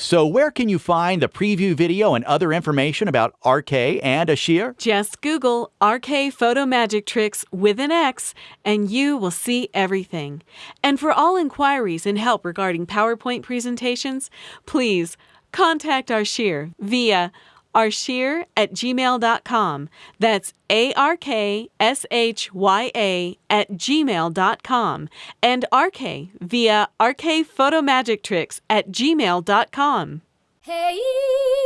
So, where can you find the preview video and other information about RK and Ashir? Just Google RK Photo Magic Tricks with an X and you will see everything. And for all inquiries and help regarding PowerPoint presentations, please contact Arshir via arshya at gmail.com. That's A R K S H Y A at gmail.com. And RK via RK Photo Tricks at gmail.com. Hey.